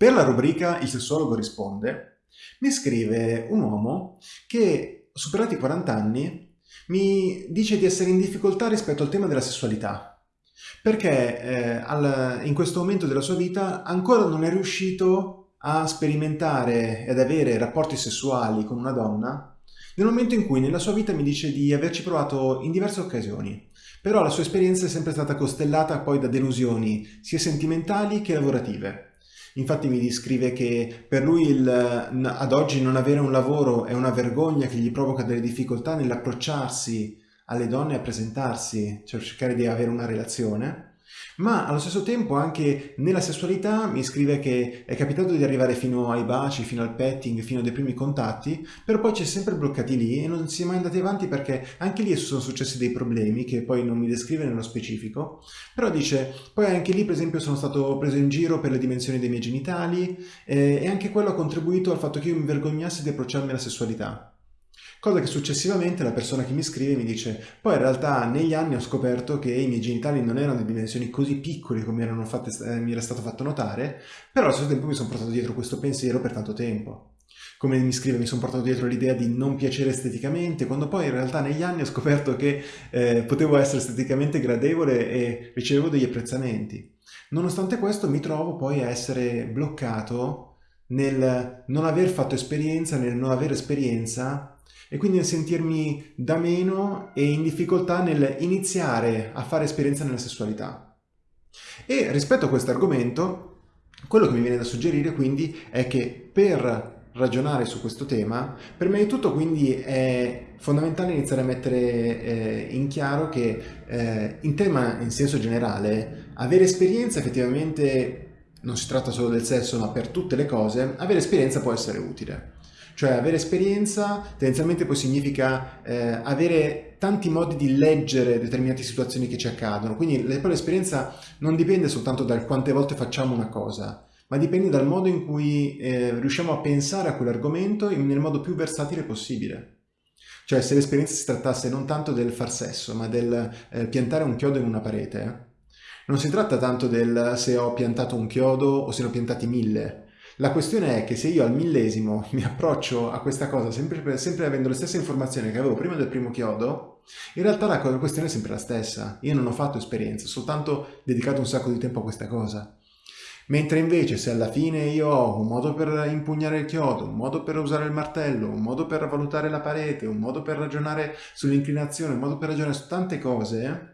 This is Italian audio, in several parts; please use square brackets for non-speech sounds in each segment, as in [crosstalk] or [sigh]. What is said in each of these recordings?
Per la rubrica Il sessuologo risponde, mi scrive un uomo che, superati i 40 anni, mi dice di essere in difficoltà rispetto al tema della sessualità, perché eh, al, in questo momento della sua vita ancora non è riuscito a sperimentare ed avere rapporti sessuali con una donna nel momento in cui nella sua vita mi dice di averci provato in diverse occasioni, però la sua esperienza è sempre stata costellata poi da delusioni sia sentimentali che lavorative. Infatti mi descrive che per lui il, ad oggi non avere un lavoro è una vergogna che gli provoca delle difficoltà nell'approcciarsi alle donne a presentarsi, cioè cercare di avere una relazione ma allo stesso tempo anche nella sessualità mi scrive che è capitato di arrivare fino ai baci, fino al petting, fino ai primi contatti, però poi ci è sempre bloccati lì e non si è mai andati avanti perché anche lì sono successi dei problemi che poi non mi descrive nello specifico, però dice poi anche lì per esempio sono stato preso in giro per le dimensioni dei miei genitali eh, e anche quello ha contribuito al fatto che io mi vergognassi di approcciarmi alla sessualità. Cosa che successivamente la persona che mi scrive mi dice poi in realtà negli anni ho scoperto che i miei genitali non erano di dimensioni così piccole come fatte, eh, mi era stato fatto notare, però allo stesso tempo mi sono portato dietro questo pensiero per tanto tempo. Come mi scrive mi sono portato dietro l'idea di non piacere esteticamente, quando poi in realtà negli anni ho scoperto che eh, potevo essere esteticamente gradevole e ricevevo degli apprezzamenti. Nonostante questo mi trovo poi a essere bloccato nel non aver fatto esperienza, nel non avere esperienza e quindi nel sentirmi da meno e in difficoltà nel iniziare a fare esperienza nella sessualità. E rispetto a questo argomento, quello che mi viene da suggerire quindi è che per ragionare su questo tema, me di tutto quindi è fondamentale iniziare a mettere eh, in chiaro che eh, in tema in senso generale, avere esperienza effettivamente non si tratta solo del sesso ma per tutte le cose, avere esperienza può essere utile. Cioè avere esperienza tendenzialmente poi significa eh, avere tanti modi di leggere determinate situazioni che ci accadono, quindi l'esperienza non dipende soltanto dal quante volte facciamo una cosa, ma dipende dal modo in cui eh, riusciamo a pensare a quell'argomento nel modo più versatile possibile. Cioè se l'esperienza si trattasse non tanto del far sesso, ma del eh, piantare un chiodo in una parete, non si tratta tanto del se ho piantato un chiodo o se ne ho piantati mille, la questione è che se io al millesimo [laughs] mi approccio a questa cosa sempre, sempre avendo le stesse informazioni che avevo prima del primo chiodo, in realtà la questione è sempre la stessa. Io non ho fatto esperienza, ho soltanto dedicato un sacco di tempo a questa cosa. Mentre invece se alla fine io ho un modo per impugnare il chiodo, un modo per usare il martello, un modo per valutare la parete, un modo per ragionare sull'inclinazione, un modo per ragionare su tante cose,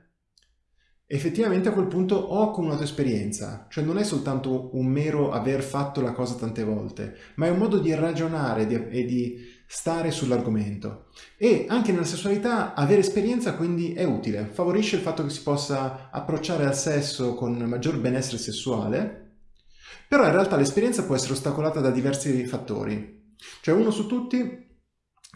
effettivamente a quel punto ho accumulato esperienza, cioè non è soltanto un mero aver fatto la cosa tante volte, ma è un modo di ragionare e di stare sull'argomento. E anche nella sessualità avere esperienza quindi è utile, favorisce il fatto che si possa approcciare al sesso con maggior benessere sessuale, però in realtà l'esperienza può essere ostacolata da diversi fattori. Cioè uno su tutti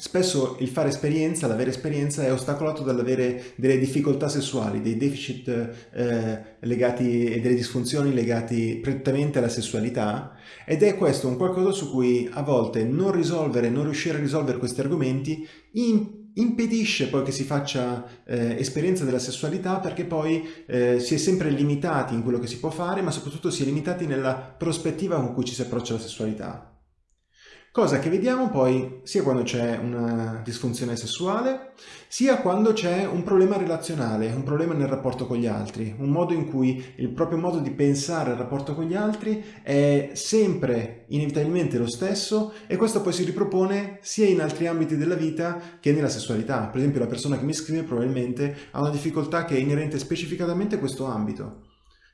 Spesso il fare esperienza, l'avere esperienza è ostacolato dall'avere delle difficoltà sessuali, dei deficit eh, legati e delle disfunzioni legati prettamente alla sessualità ed è questo un qualcosa su cui a volte non risolvere, non riuscire a risolvere questi argomenti impedisce poi che si faccia eh, esperienza della sessualità perché poi eh, si è sempre limitati in quello che si può fare ma soprattutto si è limitati nella prospettiva con cui ci si approccia alla sessualità. Cosa che vediamo poi sia quando c'è una disfunzione sessuale, sia quando c'è un problema relazionale, un problema nel rapporto con gli altri, un modo in cui il proprio modo di pensare al rapporto con gli altri è sempre inevitabilmente lo stesso e questo poi si ripropone sia in altri ambiti della vita che nella sessualità. Per esempio la persona che mi scrive probabilmente ha una difficoltà che è inerente specificatamente a questo ambito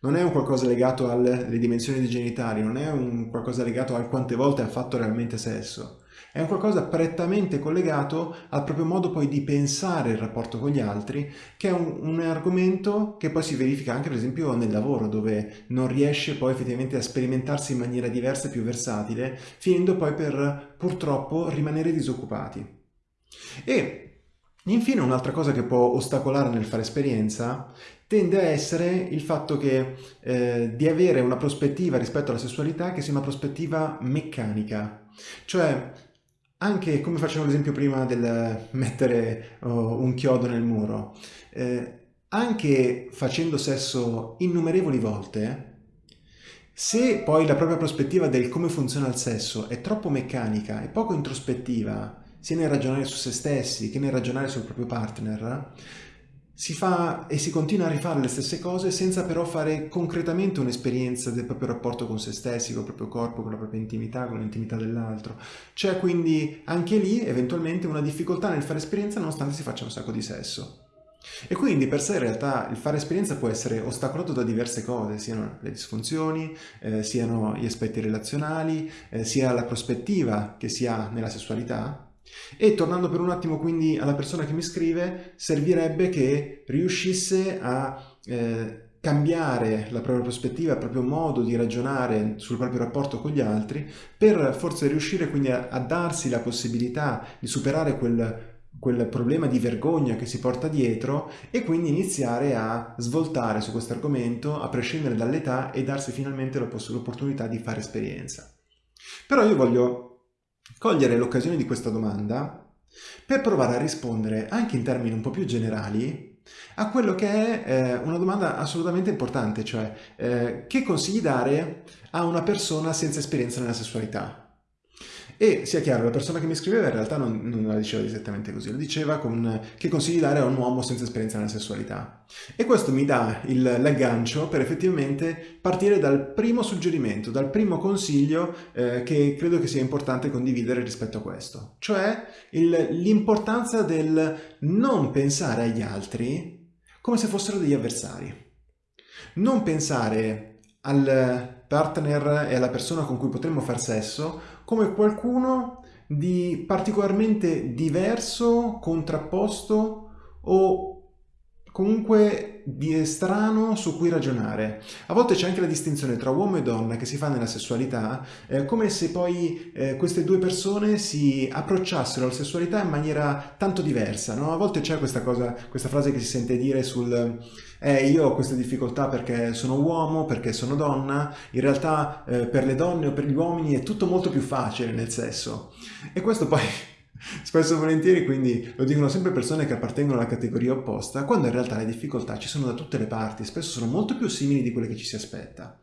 non è un qualcosa legato alle dimensioni dei genitali, non è un qualcosa legato a quante volte ha fatto realmente sesso, è un qualcosa prettamente collegato al proprio modo poi di pensare il rapporto con gli altri, che è un, un, argomento che poi si verifica anche per esempio nel lavoro, dove non riesce poi effettivamente a sperimentarsi in maniera diversa e più versatile, finendo poi per purtroppo rimanere disoccupati. E Infine un'altra cosa che può ostacolare nel fare esperienza tende a essere il fatto che eh, di avere una prospettiva rispetto alla sessualità che sia una prospettiva meccanica, cioè anche come facevo l'esempio prima del mettere oh, un chiodo nel muro, eh, anche facendo sesso innumerevoli volte, Se poi la propria prospettiva del come funziona il sesso è troppo meccanica e poco introspettiva, sia nel ragionare su se stessi che nel ragionare sul proprio partner, si fa e si continua a rifare le stesse cose senza però fare concretamente un'esperienza del proprio rapporto con se stessi, con il proprio corpo, con la propria intimità, con l'intimità dell'altro. C'è quindi anche lì eventualmente una difficoltà nel fare esperienza nonostante si faccia un sacco di sesso. E quindi per sé in realtà il fare esperienza può essere ostacolato da diverse cose, siano le disfunzioni, eh, siano gli aspetti relazionali, eh, sia la prospettiva che si ha nella sessualità, e tornando per un attimo quindi alla persona che mi scrive, servirebbe che riuscisse a eh, cambiare la propria prospettiva, il proprio modo di ragionare sul proprio rapporto con gli altri, per forse riuscire quindi a, a darsi la possibilità di superare quel quel problema di vergogna che si porta dietro e quindi iniziare a svoltare su questo argomento a prescindere dall'età e darsi finalmente l'opportunità di fare esperienza. Però io voglio cogliere l'occasione di questa domanda per provare a rispondere anche in termini un po' più generali a quello che è eh, una domanda assolutamente importante, cioè eh, che consigli dare a una persona senza esperienza nella sessualità? E sia chiaro, la persona che mi scriveva in realtà non, non la diceva esattamente così, lo diceva con che consigli dare a un uomo senza esperienza nella sessualità. E questo mi dà l'aggancio per effettivamente partire dal primo suggerimento, dal primo consiglio eh, che credo che sia importante condividere rispetto a questo, cioè l'importanza del non pensare agli altri come se fossero degli avversari. Non pensare al partner e alla persona con cui potremmo far sesso come qualcuno di particolarmente diverso, contrapposto o comunque di strano su cui ragionare. A volte c'è anche la distinzione tra uomo e donna che si fa nella sessualità, eh, come se poi eh, queste due persone si approcciassero alla sessualità in maniera tanto diversa. No? A volte c'è questa questa frase che si sente dire sul eh, io ho queste difficoltà perché sono uomo, perché sono donna, in realtà eh, per le donne o per gli uomini è tutto molto più facile nel sesso. E questo poi [laughs] Spesso e volentieri quindi lo dicono sempre persone che appartengono alla categoria opposta, quando in realtà le difficoltà ci sono da tutte le parti, spesso sono molto più simili di quelle che ci si aspetta.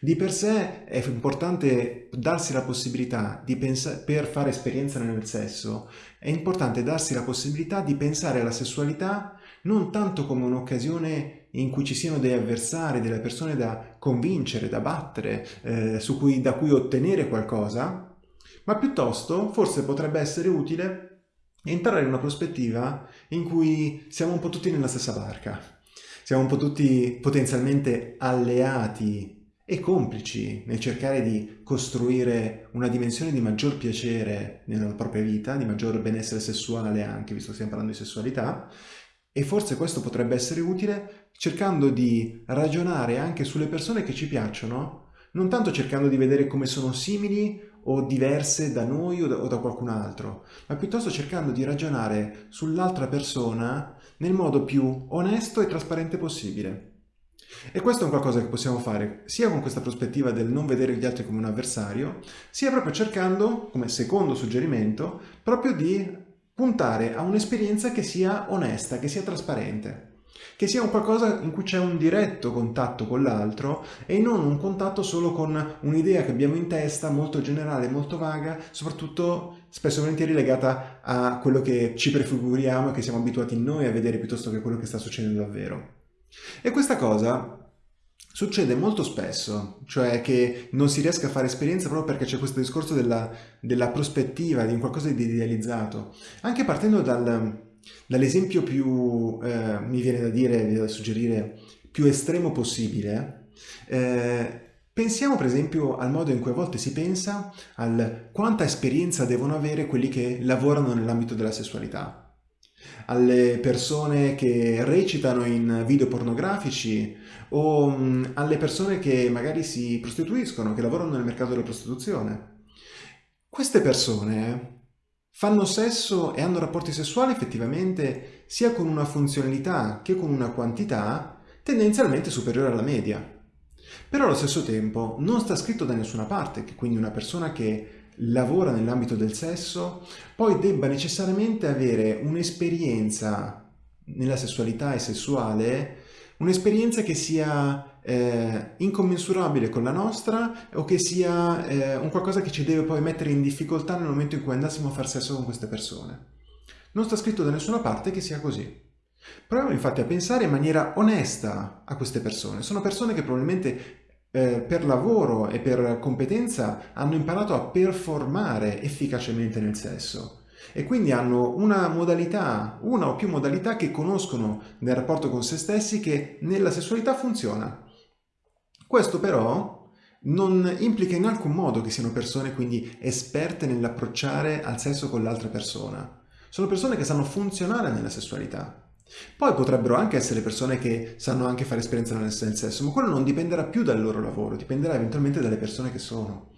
Di per sé è importante darsi la possibilità di pensare, per fare esperienza nel sesso, è importante darsi la possibilità di pensare alla sessualità non tanto come un'occasione in cui ci siano degli avversari, delle persone da convincere, da battere, eh, cui, da cui ottenere qualcosa, ma piuttosto forse potrebbe essere utile entrare in una prospettiva in cui siamo un po' tutti nella stessa barca, siamo un po' tutti potenzialmente alleati e complici nel cercare di costruire una dimensione di maggior piacere nella propria vita, di maggior benessere sessuale anche, visto che stiamo parlando di sessualità, e forse questo potrebbe essere utile cercando di ragionare anche sulle persone che ci piacciono, non tanto cercando di vedere come sono simili o diverse da noi o da, o da qualcun altro, ma piuttosto cercando di ragionare sull'altra persona nel modo più onesto e trasparente possibile. E questo è un qualcosa che possiamo fare sia con questa prospettiva del non vedere gli altri come un avversario, sia proprio cercando, come secondo suggerimento, proprio di puntare a un'esperienza che sia onesta, che sia trasparente che sia un qualcosa in cui c'è un diretto contatto con l'altro e non un contatto solo con un'idea che abbiamo in testa molto generale, molto vaga, soprattutto spesso e volentieri legata a quello che ci prefiguriamo e che siamo abituati noi a vedere piuttosto che quello che sta succedendo davvero. E questa cosa Succede molto spesso, cioè che non si riesca a fare esperienza proprio perché c'è questo discorso della, della prospettiva, di un qualcosa di idealizzato. Anche partendo dal, Dall'esempio più, eh, mi viene da dire, da suggerire, più estremo possibile, eh, pensiamo per esempio al modo in cui a volte si pensa al quanta esperienza devono avere quelli che lavorano nell'ambito della sessualità alle persone che recitano in video pornografici o alle persone che magari si prostituiscono, che lavorano nel mercato della prostituzione. Queste persone fanno sesso e hanno rapporti sessuali effettivamente sia con una funzionalità che con una quantità tendenzialmente superiore alla media. Però allo stesso tempo non sta scritto da nessuna parte che quindi una persona che lavora nell'ambito del sesso poi debba necessariamente avere un'esperienza nella sessualità e sessuale, un'esperienza che sia eh, incommensurabile con la nostra o che sia eh, un qualcosa che ci deve poi mettere in difficoltà nel momento in cui andassimo a far sesso con queste persone. Non sta scritto da nessuna parte che sia così. Proviamo infatti a pensare in maniera onesta a queste persone. Sono persone che probabilmente eh, per lavoro e per competenza hanno imparato a performare efficacemente nel sesso e quindi hanno una modalità, una o più modalità che conoscono nel rapporto con se stessi che nella sessualità funziona. Questo però non implica in alcun modo che siano persone quindi esperte nell'approcciare al sesso con l'altra persona. Sono persone che sanno funzionare nella sessualità. Poi potrebbero anche essere persone che sanno anche fare esperienza nel sesso, ma quello non dipenderà più dal loro lavoro, dipenderà eventualmente dalle persone che sono.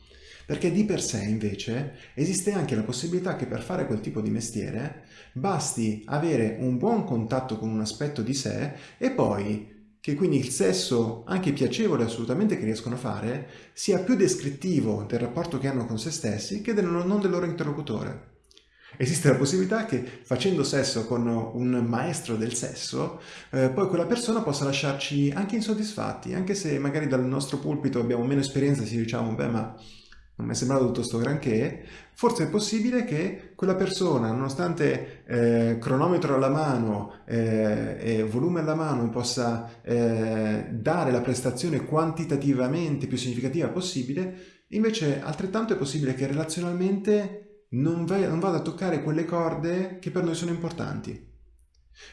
Perché di per sé, invece, esiste anche la possibilità che per fare quel tipo di mestiere basti avere un buon contatto con un aspetto di sé e poi che quindi il sesso, anche piacevole assolutamente che riescono a fare, sia più descrittivo del rapporto che hanno con se stessi che del, non del loro interlocutore. Esiste la possibilità che facendo sesso con un maestro del sesso, eh, poi quella persona possa lasciarci anche insoddisfatti, anche se magari dal nostro pulpito abbiamo meno esperienza e ci diciamo, beh ma non mi è sembrato tutto sto granché, forse è possibile che quella persona, nonostante eh, cronometro alla mano eh, e volume alla mano, possa eh, dare la prestazione quantitativamente più significativa possibile, invece altrettanto è possibile che relazionalmente non, non vada a toccare quelle corde che per noi sono importanti.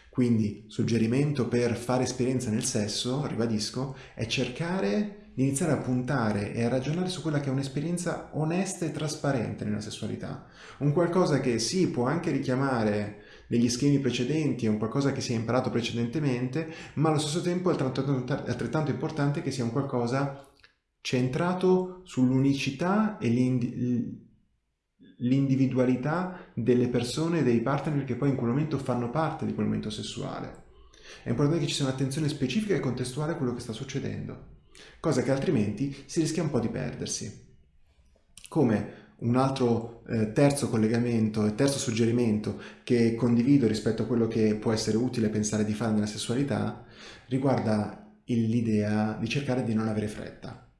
Quindi, suggerimento per fare esperienza nel sesso, ribadisco, è cercare di iniziare a puntare e a ragionare su quella che è un'esperienza onesta e trasparente nella sessualità. Un qualcosa che sì, può anche richiamare degli schemi precedenti, è un qualcosa che si è imparato precedentemente, ma allo stesso tempo è altrettanto importante che sia un qualcosa centrato sull'unicità e l'individualità delle persone e dei partner che poi in quel momento fanno parte di quel momento sessuale. È importante che ci sia un'attenzione specifica e contestuale a quello che sta succedendo cosa che altrimenti si rischia un po' di perdersi. Come un altro eh, terzo collegamento e terzo suggerimento che condivido rispetto a quello che può essere utile pensare di fare nella sessualità riguarda l'idea di cercare di non avere fretta.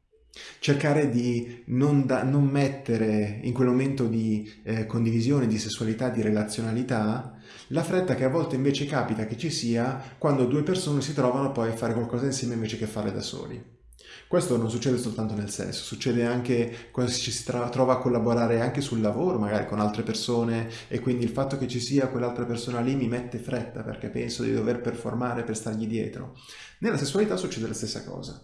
Cercare di non, da, non mettere in quel momento di eh, condivisione, di sessualità, di relazionalità, la fretta che a volte invece capita che ci sia quando due persone si trovano poi a fare qualcosa insieme invece che fare da soli. Questo non succede soltanto nel sesso, succede anche quando ci si trova a collaborare anche sul lavoro, magari con altre persone e quindi il fatto che ci sia quell'altra persona lì mi mette fretta perché penso di dover performare per stargli dietro. Nella sessualità succede la stessa cosa.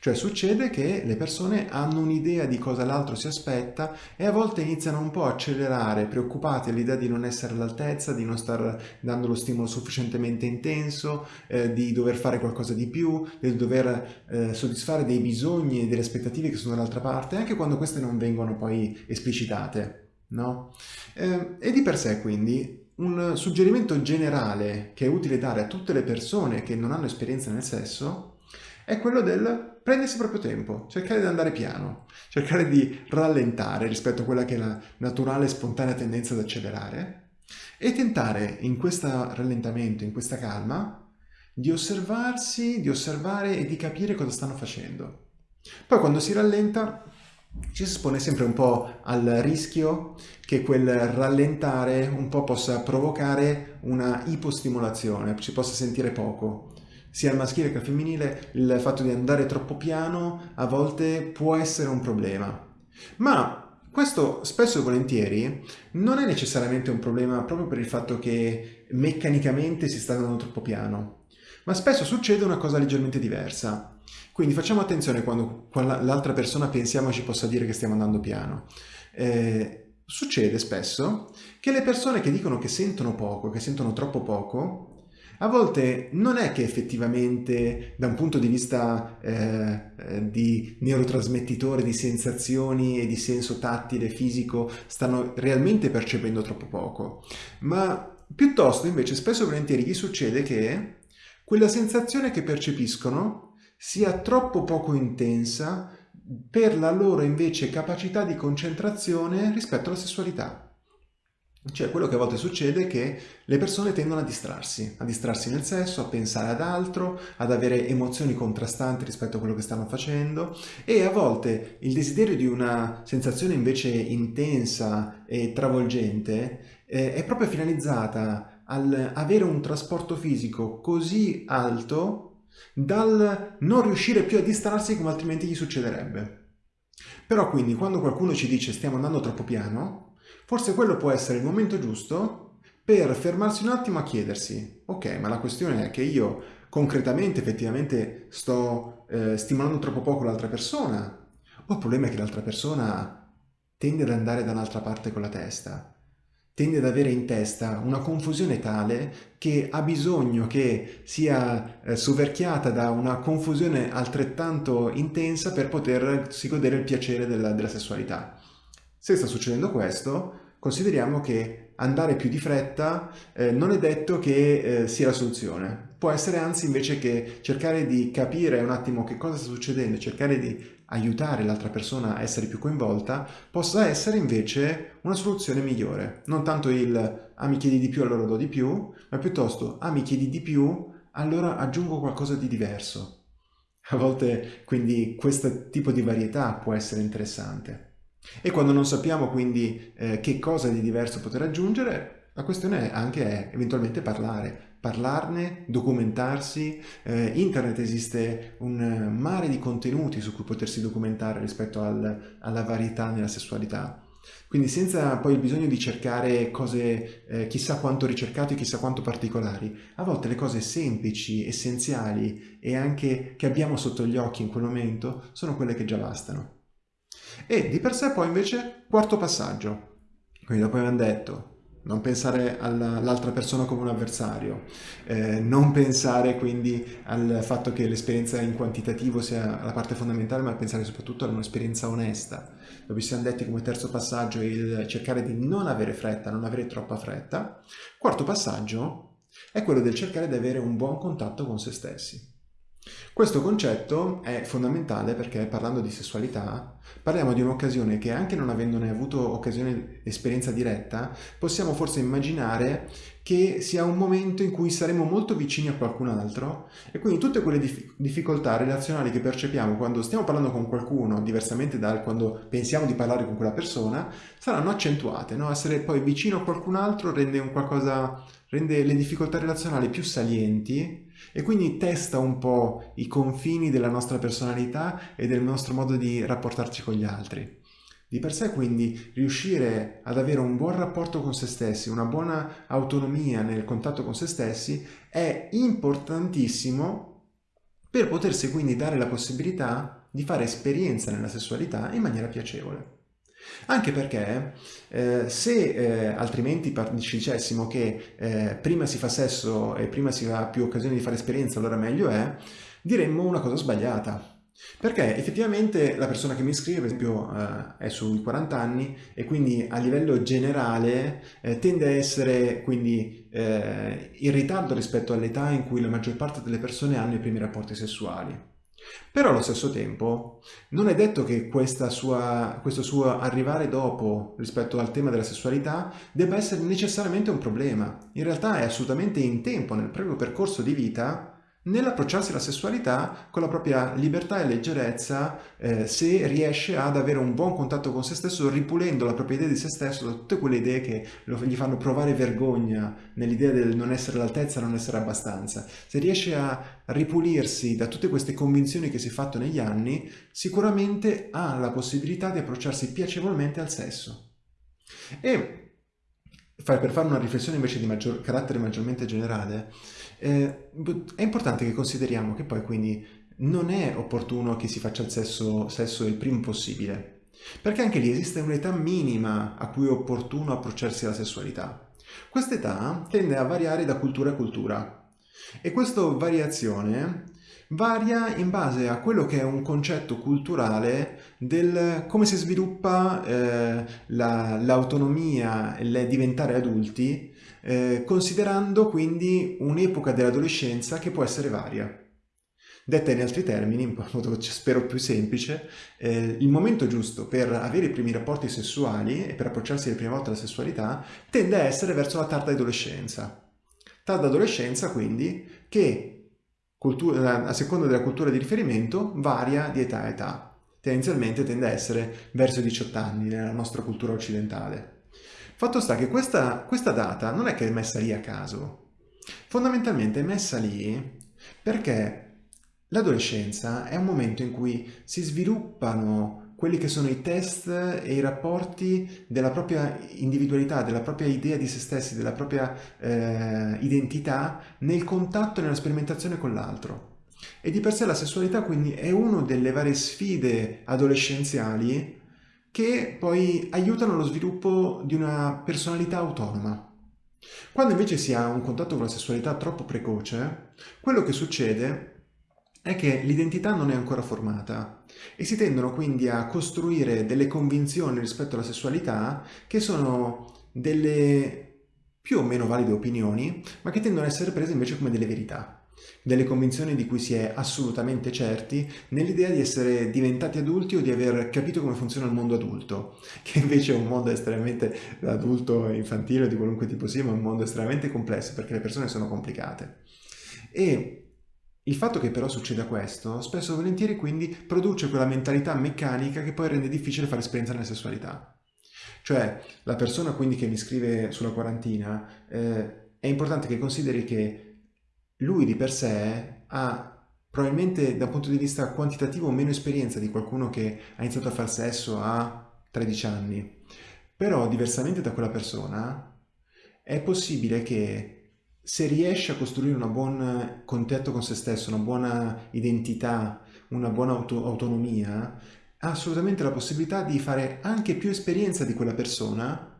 Cioè succede che le persone hanno un'idea di cosa l'altro si aspetta e a volte iniziano un po' a accelerare, preoccupati all'idea di non essere all'altezza, di non star dando lo stimolo sufficientemente intenso, eh, di dover fare qualcosa di più, di dover eh, soddisfare dei bisogni e delle aspettative che sono dall'altra parte, anche quando queste non vengono poi esplicitate. No? Eh, e di per sé quindi un suggerimento generale che è utile dare a tutte le persone che non hanno esperienza nel sesso è quello del prendersi proprio tempo, cercare di andare piano, cercare di rallentare rispetto a quella che è la naturale e spontanea tendenza ad accelerare e tentare in questo rallentamento, in questa calma, di osservarsi, di osservare e di capire cosa stanno facendo. Poi quando si rallenta ci si espone sempre un po' al rischio che quel rallentare un po' possa provocare una ipostimolazione, ci possa sentire poco, sia al maschile che al femminile, il fatto di andare troppo piano a volte può essere un problema. Ma questo spesso e volentieri non è necessariamente un problema proprio per il fatto che meccanicamente si sta andando troppo piano, ma spesso succede una cosa leggermente diversa. Quindi facciamo attenzione quando l'altra persona pensiamo ci possa dire che stiamo andando piano. Eh, succede spesso che le persone che dicono che sentono poco, che sentono troppo poco, a volte non è che effettivamente da un punto di vista eh, eh, di neurotrasmettitore, di sensazioni e di senso tattile, fisico, stanno realmente percependo troppo poco, ma piuttosto invece spesso e volentieri gli succede che quella sensazione che percepiscono sia troppo poco intensa per la loro invece capacità di concentrazione rispetto alla sessualità. Cioè, quello che a volte succede è che le persone tendono a distrarsi, a distrarsi nel sesso, a pensare ad altro, ad avere emozioni contrastanti rispetto a quello che stanno facendo e a volte il desiderio di una sensazione invece intensa e travolgente eh, è proprio finalizzata al avere un trasporto fisico così alto dal non riuscire più a distrarsi come altrimenti gli succederebbe. Però quindi quando qualcuno ci dice stiamo andando troppo piano, Forse quello può essere il momento giusto per fermarsi un attimo a chiedersi, ok, ma la questione è che io concretamente, effettivamente, sto eh, stimolando troppo poco l'altra persona? O il problema è che l'altra persona tende ad andare da un'altra parte con la testa? Tende ad avere in testa una confusione tale che ha bisogno che sia eh, soverchiata da una confusione altrettanto intensa per potersi godere il piacere della, della sessualità. Se sta succedendo questo, consideriamo che andare più di fretta eh, non è detto che eh, sia la soluzione. Può essere anzi invece che cercare di capire un attimo che cosa sta succedendo, cercare di aiutare l'altra persona a essere più coinvolta, possa essere invece una soluzione migliore. Non tanto il ah mi chiedi di più allora do di più, ma piuttosto ah mi chiedi di più allora aggiungo qualcosa di diverso. A volte quindi questo tipo di varietà può essere interessante. E quando non sappiamo quindi eh, che cosa di diverso poter aggiungere, la questione anche è eventualmente parlare, parlarne, documentarsi. Eh, internet esiste un mare di contenuti su cui potersi documentare rispetto al, alla varietà nella sessualità. Quindi senza poi il bisogno di cercare cose eh, chissà quanto ricercate, chissà quanto particolari, a volte le cose semplici, essenziali e anche che abbiamo sotto gli occhi in quel momento sono quelle che già bastano. E di per sé poi invece quarto passaggio, quindi dopo abbiamo detto non pensare all'altra persona come un avversario, eh, non pensare quindi al fatto che l'esperienza in quantitativo sia la parte fondamentale, ma pensare soprattutto ad un'esperienza onesta. Dove ci siamo detti come terzo passaggio il cercare di non avere fretta, non avere troppa fretta. Quarto passaggio è quello del cercare di avere un buon contatto con se stessi. Questo concetto è fondamentale perché parlando di sessualità parliamo di un'occasione che anche non avendone avuto occasione esperienza diretta possiamo forse immaginare che sia un momento in cui saremo molto vicini a qualcun altro e quindi tutte quelle dif difficoltà relazionali che percepiamo quando stiamo parlando con qualcuno diversamente da quando pensiamo di parlare con quella persona saranno accentuate, no? essere poi vicino a qualcun altro rende, rende le difficoltà relazionali più salienti e quindi testa un po' i confini della nostra personalità e del nostro modo di rapportarci con gli altri. Di per sé quindi riuscire ad avere un buon rapporto con se stessi, una buona autonomia nel contatto con se stessi è importantissimo per potersi quindi dare la possibilità di fare esperienza nella sessualità in maniera piacevole. Anche perché eh, se eh, altrimenti ci dicessimo che eh, prima si fa sesso e prima si ha più occasione di fare esperienza, allora meglio è, diremmo una cosa sbagliata. Perché effettivamente la persona che mi scrive, per esempio, eh, è sui 40 anni e quindi a livello generale eh, tende a essere quindi eh, in ritardo rispetto all'età in cui la maggior parte delle persone hanno i primi rapporti sessuali. Però allo stesso tempo non è detto che sua, questo suo arrivare dopo rispetto al tema della sessualità debba essere necessariamente un problema. In realtà è assolutamente in tempo, nel proprio percorso di vita, nell'approcciarsi alla sessualità con la propria libertà e leggerezza eh, se riesce ad avere un buon contatto con se stesso ripulendo la propria idea di se stesso da tutte quelle idee che lo, gli fanno provare vergogna nell'idea del non essere all'altezza, non essere abbastanza. Se riesce a ripulirsi da tutte queste convinzioni che si è fatto negli anni, sicuramente ha la possibilità di approcciarsi piacevolmente al sesso. E per fare una riflessione invece di maggior, carattere maggiormente generale, eh, è importante che consideriamo che poi quindi non è opportuno che si faccia il sesso, sesso il prima possibile, perché anche lì esiste un'età minima a cui è opportuno approcciarsi alla sessualità. Questa età tende a variare da cultura a cultura e questa variazione varia in base a quello che è un concetto culturale del come si sviluppa eh, l'autonomia e il diventare adulti, eh, considerando quindi un'epoca dell'adolescenza che può essere varia. Detta in altri termini, in modo spero più semplice, eh, il momento giusto per avere i primi rapporti sessuali e per approcciarsi la prima volta alla sessualità tende a essere verso la tarda adolescenza. Tarda adolescenza quindi che a seconda della cultura di riferimento varia di età a età. Tendenzialmente tende a essere verso i 18 anni nella nostra cultura occidentale. Fatto sta che questa, questa data non è che è messa lì a caso, fondamentalmente è messa lì perché L'adolescenza è un momento in cui si sviluppano quelli che sono i test e i rapporti della propria individualità, della propria idea di se stessi, della propria eh, identità nel contatto e nella sperimentazione con l'altro. E di per sé la sessualità quindi è una delle varie sfide adolescenziali che poi aiutano lo sviluppo di una personalità autonoma. Quando invece si ha un contatto con la sessualità troppo precoce, quello che succede è che l'identità non è ancora formata e si tendono quindi a costruire delle convinzioni rispetto alla sessualità che sono delle più o meno valide opinioni, ma che tendono ad essere prese invece come delle verità, delle convinzioni di cui si è assolutamente certi nell'idea di essere diventati adulti o di aver capito come funziona il mondo adulto, [laughs] che invece è un mondo estremamente adulto, infantile di qualunque tipo sia, ma è un mondo estremamente complesso perché le persone sono complicate. E il fatto che però succeda questo, spesso e volentieri quindi produce quella mentalità meccanica che poi rende difficile fare esperienza nella sessualità. Cioè, la persona quindi che mi scrive sulla quarantina, eh, è importante che consideri che lui di per sé ha probabilmente da un punto di vista quantitativo meno esperienza di qualcuno che ha iniziato a fare sesso a 13 anni. Però, diversamente da quella persona, è possibile che se riesce a costruire un buon contatto con se stesso, una buona identità, una buona auto autonomia, ha assolutamente la possibilità di fare anche più esperienza di quella persona,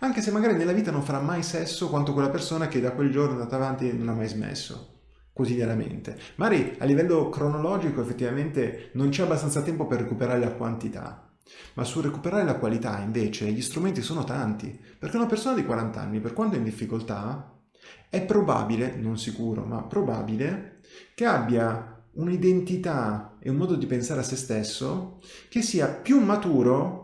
anche se magari nella vita non farà mai sesso quanto quella persona che da quel giorno è andata avanti e non ha mai smesso quotidianamente. Magari a livello cronologico effettivamente non c'è abbastanza tempo per recuperare la quantità, ma sul recuperare la qualità invece gli strumenti sono tanti, perché una persona di 40 anni, per quanto è in difficoltà, è probabile, non sicuro, ma probabile, che abbia un'identità e un modo di pensare a se stesso che sia più maturo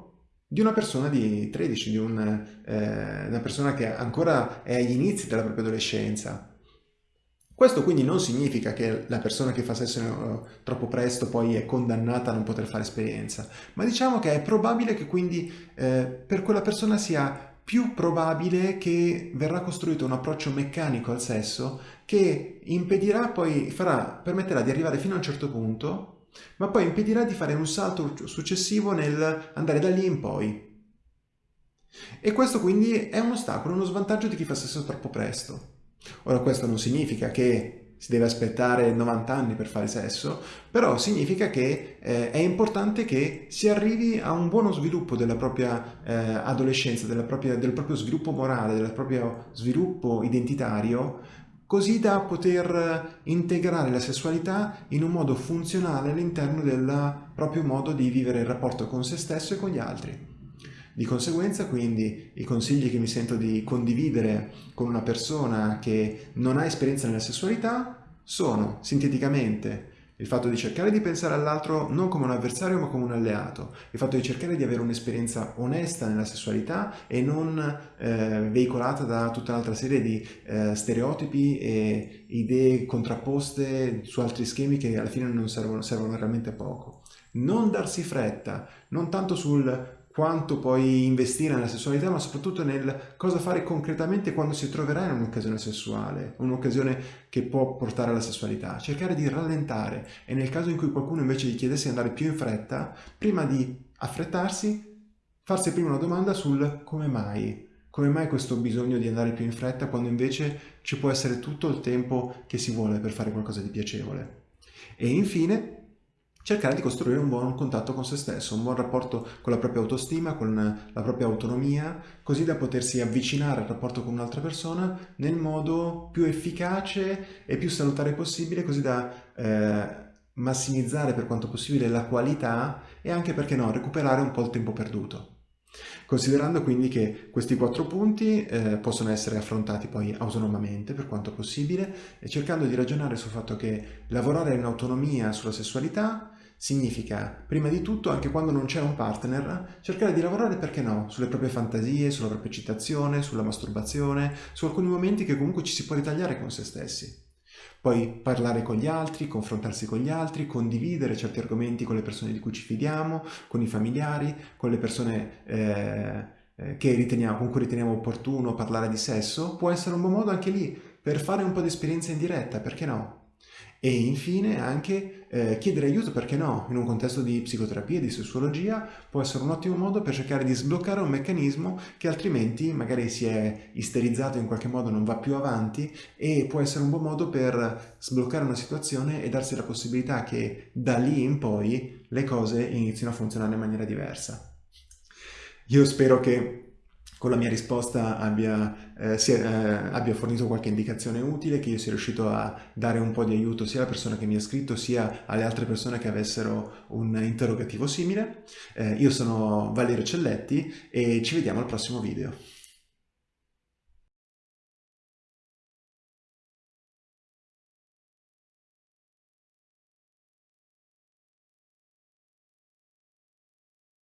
di una persona di 13, di un, eh, una persona che ancora è agli inizi della propria adolescenza. Questo quindi non significa che la persona che fa sesso eh, troppo presto poi è condannata a non poter fare esperienza, ma diciamo che è probabile che quindi eh, per quella persona sia più probabile che verrà costruito un approccio meccanico al sesso che impedirà poi, farà, permetterà di arrivare fino a un certo punto, ma poi impedirà di fare un salto successivo nel andare da lì in poi. E questo quindi è un ostacolo, uno svantaggio di chi fa sesso troppo presto. Ora questo non significa che si deve aspettare 90 anni per fare sesso, però significa che eh, è importante che si arrivi a un buono sviluppo della propria eh, adolescenza, della propria, del proprio sviluppo morale, del proprio sviluppo identitario, così da poter integrare la sessualità in un modo funzionale all'interno del proprio modo di vivere il rapporto con se stesso e con gli altri. Di conseguenza quindi i consigli che mi sento di condividere con una persona che non ha esperienza nella sessualità sono, sinteticamente, il fatto di cercare di pensare all'altro non come un avversario ma come un alleato, il fatto di cercare di avere un'esperienza onesta nella sessualità e non eh, veicolata da tutta un'altra serie di eh, stereotipi e idee contrapposte su altri schemi che alla fine non servono, servono realmente a poco. Non darsi fretta, non tanto sul quanto puoi investire nella sessualità, ma soprattutto nel cosa fare concretamente quando si troverà in un'occasione sessuale, un'occasione che può portare alla sessualità. Cercare di rallentare e nel caso in cui qualcuno invece gli chiedesse di andare più in fretta, prima di affrettarsi, farsi prima una domanda sul come mai. Come mai questo bisogno di andare più in fretta quando invece ci può essere tutto il tempo che si vuole per fare qualcosa di piacevole? E infine, cercare di costruire un buon contatto con se stesso, un buon rapporto con la propria autostima, con la propria autonomia, così da potersi avvicinare al rapporto con un'altra persona nel modo più efficace e più salutare possibile, così da eh, massimizzare per quanto possibile la qualità e anche, perché no, recuperare un po' il tempo perduto. Considerando quindi che questi quattro punti eh, possono essere affrontati poi autonomamente per quanto possibile e cercando di ragionare sul fatto che lavorare in autonomia sulla sessualità significa, prima di tutto, anche quando non c'è un partner, cercare di lavorare, perché no, sulle proprie fantasie, sulla propria eccitazione, sulla masturbazione, su alcuni momenti che comunque ci si può ritagliare con se stessi. Poi parlare con gli altri, confrontarsi con gli altri, condividere certi argomenti con le persone di cui ci fidiamo, con i familiari, con le persone eh, eh riteniamo, con cui riteniamo opportuno parlare di sesso, può essere un buon modo anche lì per fare un po' di esperienza in diretta, perché no? E infine anche eh, chiedere aiuto, perché no, in un contesto di psicoterapia, di sessuologia, può essere un ottimo modo per cercare di sbloccare un meccanismo che altrimenti magari si è isterizzato in qualche modo, non va più avanti e può essere un buon modo per sbloccare una situazione e darsi la possibilità che da lì in poi le cose inizino a funzionare in maniera diversa. Io spero che con la mia risposta abbia, eh, sia, eh, abbia, fornito qualche indicazione utile, che io sia riuscito a dare un po' di aiuto sia alla persona che mi ha scritto sia alle altre persone che avessero un interrogativo simile. Eh, io sono Valerio Celletti e ci vediamo al prossimo video.